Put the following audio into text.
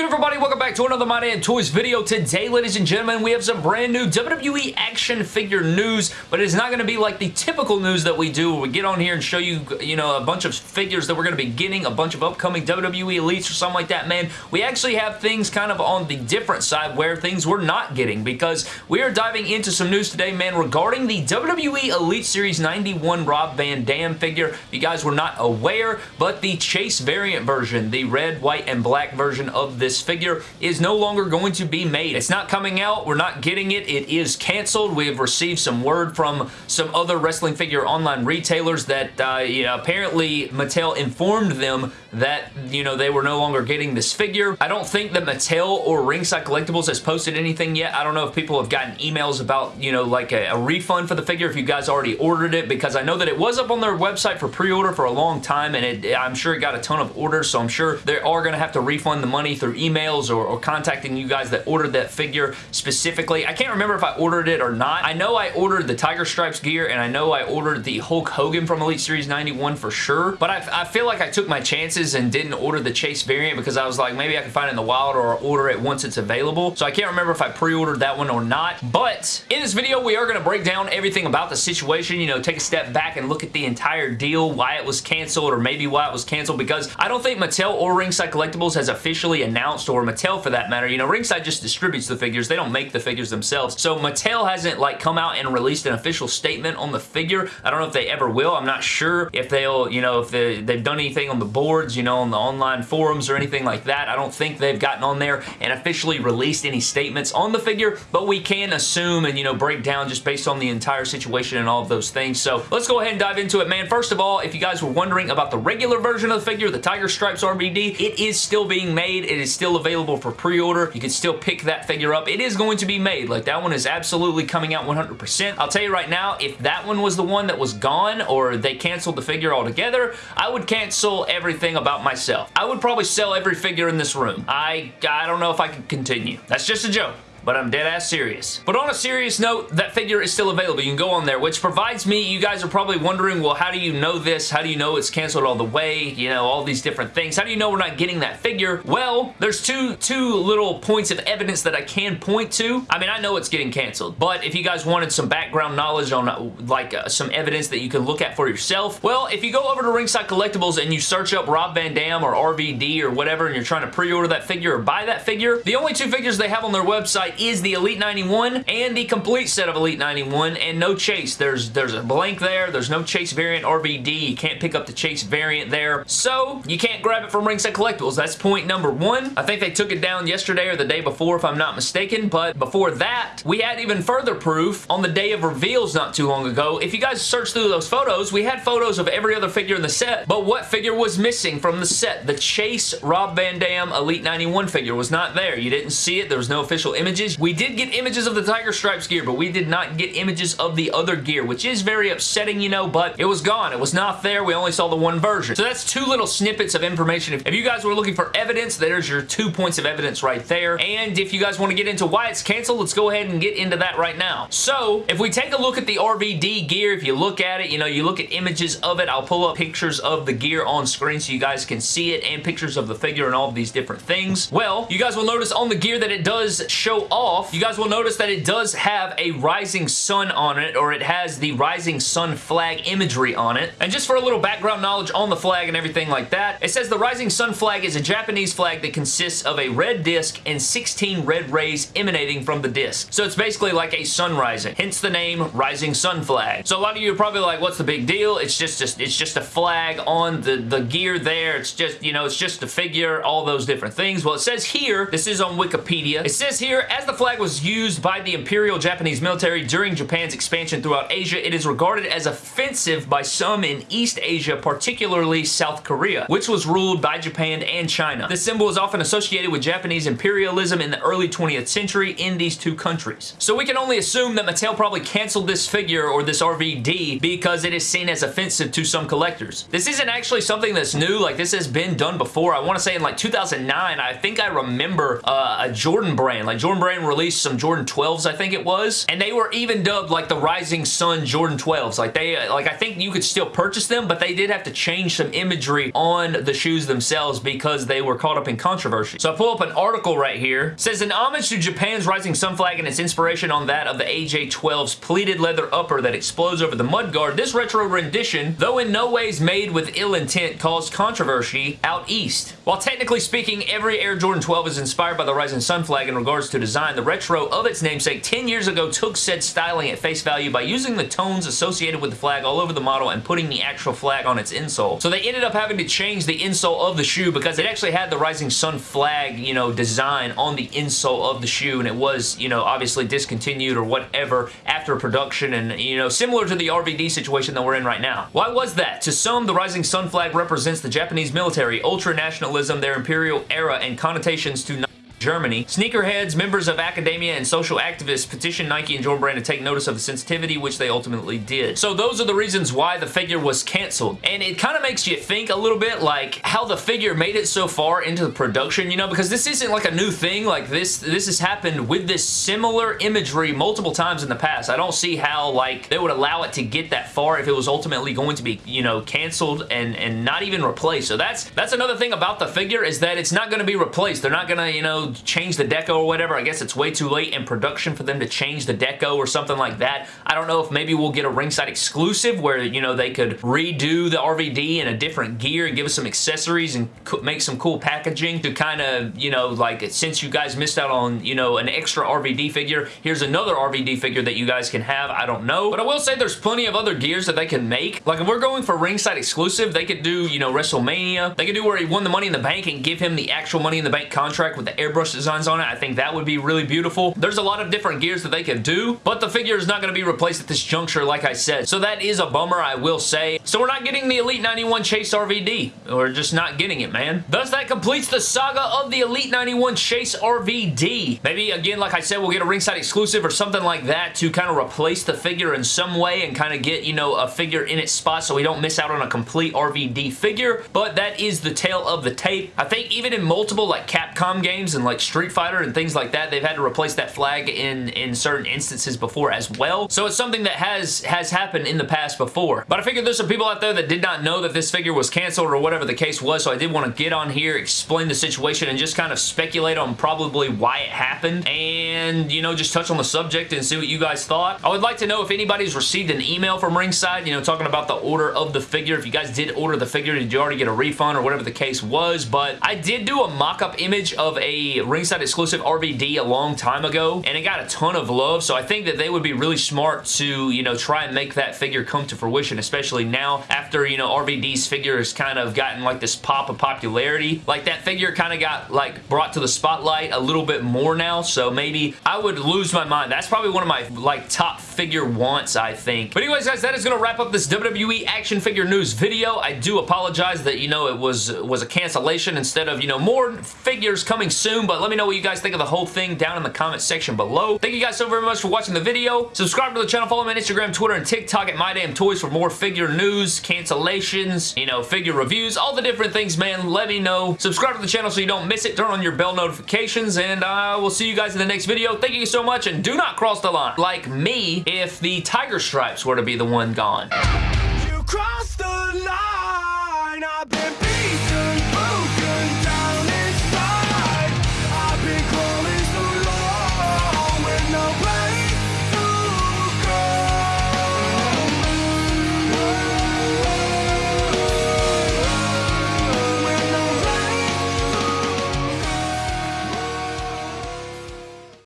good everybody? Welcome back to another My Damn Toys video. Today, ladies and gentlemen, we have some brand new WWE action figure news, but it's not going to be like the typical news that we do we get on here and show you, you know, a bunch of figures that we're going to be getting, a bunch of upcoming WWE Elites or something like that, man. We actually have things kind of on the different side where things we're not getting because we are diving into some news today, man, regarding the WWE Elite Series 91 Rob Van Dam figure. If you guys were not aware, but the Chase variant version, the red, white, and black version of this this figure is no longer going to be made. It's not coming out. We're not getting it. It is canceled. We have received some word from some other wrestling figure online retailers that uh, you know, apparently Mattel informed them that you know they were no longer getting this figure. I don't think that Mattel or Ringside Collectibles has posted anything yet. I don't know if people have gotten emails about you know like a, a refund for the figure if you guys already ordered it because I know that it was up on their website for pre-order for a long time and it, I'm sure it got a ton of orders so I'm sure they are going to have to refund the money through emails or, or contacting you guys that ordered that figure specifically. I can't remember if I ordered it or not. I know I ordered the Tiger Stripes gear and I know I ordered the Hulk Hogan from Elite Series 91 for sure, but I, I feel like I took my chances and didn't order the Chase variant because I was like, maybe I can find it in the wild or order it once it's available. So I can't remember if I pre-ordered that one or not, but in this video, we are going to break down everything about the situation, you know, take a step back and look at the entire deal, why it was canceled or maybe why it was canceled because I don't think Mattel or Ringside Collectibles has officially announced announced, or Mattel for that matter. You know, Ringside just distributes the figures. They don't make the figures themselves. So Mattel hasn't like come out and released an official statement on the figure. I don't know if they ever will. I'm not sure if they'll, you know, if they, they've done anything on the boards, you know, on the online forums or anything like that. I don't think they've gotten on there and officially released any statements on the figure, but we can assume and, you know, break down just based on the entire situation and all of those things. So let's go ahead and dive into it, man. First of all, if you guys were wondering about the regular version of the figure, the Tiger Stripes RBD, it is still being made. It is still available for pre-order. You can still pick that figure up. It is going to be made. Like, that one is absolutely coming out 100%. I'll tell you right now, if that one was the one that was gone or they canceled the figure altogether, I would cancel everything about myself. I would probably sell every figure in this room. I, I don't know if I could continue. That's just a joke but I'm dead ass serious. But on a serious note, that figure is still available. You can go on there, which provides me, you guys are probably wondering, well, how do you know this? How do you know it's canceled all the way? You know, all these different things. How do you know we're not getting that figure? Well, there's two, two little points of evidence that I can point to. I mean, I know it's getting canceled, but if you guys wanted some background knowledge on like uh, some evidence that you can look at for yourself, well, if you go over to Ringside Collectibles and you search up Rob Van Dam or RVD or whatever and you're trying to pre-order that figure or buy that figure, the only two figures they have on their website is the Elite 91 and the complete set of Elite 91 and no Chase. There's, there's a blank there. There's no Chase variant RVD. You can't pick up the Chase variant there. So, you can't grab it from Ringside Collectibles. That's point number one. I think they took it down yesterday or the day before if I'm not mistaken, but before that, we had even further proof on the day of reveals not too long ago. If you guys search through those photos, we had photos of every other figure in the set, but what figure was missing from the set? The Chase Rob Van Dam Elite 91 figure was not there. You didn't see it. There was no official images. We did get images of the Tiger Stripes gear, but we did not get images of the other gear, which is very upsetting, you know, but it was gone. It was not there. We only saw the one version. So that's two little snippets of information. If, if you guys were looking for evidence, there's your two points of evidence right there. And if you guys want to get into why it's canceled, let's go ahead and get into that right now. So, if we take a look at the RVD gear, if you look at it, you know, you look at images of it, I'll pull up pictures of the gear on screen so you guys can see it and pictures of the figure and all of these different things. Well, you guys will notice on the gear that it does show off. You guys will notice that it does have a rising sun on it, or it has the rising sun flag imagery on it. And just for a little background knowledge on the flag and everything like that, it says the rising sun flag is a Japanese flag that consists of a red disc and 16 red rays emanating from the disc. So it's basically like a sun rising, hence the name Rising Sun Flag. So a lot of you are probably like, what's the big deal? It's just, just it's just a flag on the, the gear there. It's just, you know, it's just a figure, all those different things. Well, it says here, this is on Wikipedia, it says here, as the flag was used by the Imperial Japanese military during Japan's expansion throughout Asia, it is regarded as offensive by some in East Asia, particularly South Korea, which was ruled by Japan and China. This symbol is often associated with Japanese imperialism in the early 20th century in these two countries. So we can only assume that Mattel probably canceled this figure or this RVD because it is seen as offensive to some collectors. This isn't actually something that's new, like this has been done before. I want to say in like 2009, I think I remember uh, a Jordan brand, like Jordan brand Brand released some Jordan 12s, I think it was, and they were even dubbed like the Rising Sun Jordan 12s. Like they, uh, like I think you could still purchase them, but they did have to change some imagery on the shoes themselves because they were caught up in controversy. So I pull up an article right here. It says, an homage to Japan's Rising Sun flag and its inspiration on that of the AJ12's pleated leather upper that explodes over the mudguard, this retro rendition, though in no ways made with ill intent, caused controversy out east. While technically speaking, every Air Jordan 12 is inspired by the Rising Sun flag in regards to design, the retro of its namesake 10 years ago took said styling at face value by using the tones associated with the flag all over the model and putting the actual flag on its insole. So they ended up having to change the insole of the shoe because it actually had the Rising Sun flag, you know, design on the insole of the shoe and it was, you know, obviously discontinued or whatever after production and, you know, similar to the RVD situation that we're in right now. Why was that? To some, the Rising Sun flag represents the Japanese military, ultra-nationalism, their imperial era, and connotations to Germany. Sneakerheads, members of academia, and social activists petitioned Nike and Jordan Brand to take notice of the sensitivity, which they ultimately did. So those are the reasons why the figure was canceled. And it kind of makes you think a little bit like how the figure made it so far into the production, you know, because this isn't like a new thing. Like this, this has happened with this similar imagery multiple times in the past. I don't see how like they would allow it to get that far if it was ultimately going to be, you know, canceled and, and not even replaced. So that's, that's another thing about the figure is that it's not going to be replaced. They're not going to, you know, change the deco or whatever. I guess it's way too late in production for them to change the deco or something like that. I don't know if maybe we'll get a ringside exclusive where, you know, they could redo the RVD in a different gear and give us some accessories and make some cool packaging to kind of, you know, like since you guys missed out on, you know, an extra RVD figure, here's another RVD figure that you guys can have. I don't know. But I will say there's plenty of other gears that they can make. Like if we're going for ringside exclusive, they could do, you know, WrestleMania. They could do where he won the Money in the Bank and give him the actual Money in the Bank contract with the airbrush designs on it. I think that would be really beautiful. There's a lot of different gears that they can do, but the figure is not going to be replaced at this juncture, like I said. So that is a bummer, I will say. So we're not getting the Elite 91 Chase RVD. We're just not getting it, man. Thus, that completes the saga of the Elite 91 Chase RVD. Maybe, again, like I said, we'll get a ringside exclusive or something like that to kind of replace the figure in some way and kind of get, you know, a figure in its spot so we don't miss out on a complete RVD figure, but that is the tale of the tape. I think even in multiple, like, Capcom games and, like, Street Fighter and things like that, they've had to replace that flag in, in certain instances before as well. So it's something that has, has happened in the past before. But I figured there's some people out there that did not know that this figure was canceled or whatever the case was, so I did want to get on here, explain the situation, and just kind of speculate on probably why it happened, and, you know, just touch on the subject and see what you guys thought. I would like to know if anybody's received an email from Ringside, you know, talking about the order of the figure. If you guys did order the figure, did you already get a refund or whatever the case was, but I did do a mock-up image of a Ringside exclusive RVD a long time ago, and it got a ton of love, so I think that they would be really smart to, you know, try and make that figure come to fruition, especially now after, you know, RVD's figure has kind of gotten like this pop of popularity. Like that figure kind of got like brought to the spotlight a little bit more now, so maybe I would lose my mind. That's probably one of my like top figure wants, I think. But anyways, guys, that is going to wrap up this WWE action figure news video. I do apologize that, you know, it was, was a cancellation instead of, you know, more figures coming soon, but let me know what you guys think of the whole thing down in the comment section below. Thank you guys so very much for watching the video. Subscribe to the channel. Follow me on Instagram, Twitter, and TikTok at MyDamnToys for more figure news, cancellations, you know, figure reviews, all the different things, man. Let me know. Subscribe to the channel so you don't miss it. Turn on your bell notifications, and I will see you guys in the next video. Thank you so much, and do not cross the line like me if the tiger stripes were to be the one gone. You crossed the line.